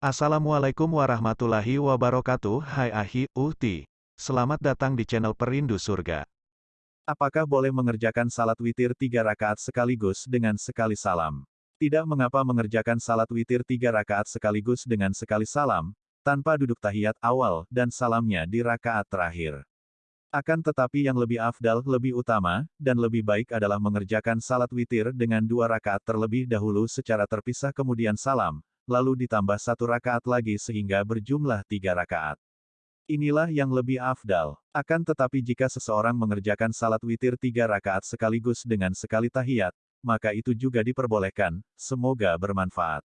Assalamualaikum warahmatullahi wabarakatuh Hai Ahi, Uhti. Selamat datang di channel Perindu Surga. Apakah boleh mengerjakan salat witir tiga rakaat sekaligus dengan sekali salam? Tidak mengapa mengerjakan salat witir tiga rakaat sekaligus dengan sekali salam, tanpa duduk tahiyat awal dan salamnya di rakaat terakhir. Akan tetapi yang lebih afdal, lebih utama, dan lebih baik adalah mengerjakan salat witir dengan dua rakaat terlebih dahulu secara terpisah kemudian salam, lalu ditambah satu rakaat lagi sehingga berjumlah tiga rakaat. Inilah yang lebih afdal. Akan tetapi jika seseorang mengerjakan salat witir tiga rakaat sekaligus dengan sekali tahiyat, maka itu juga diperbolehkan, semoga bermanfaat.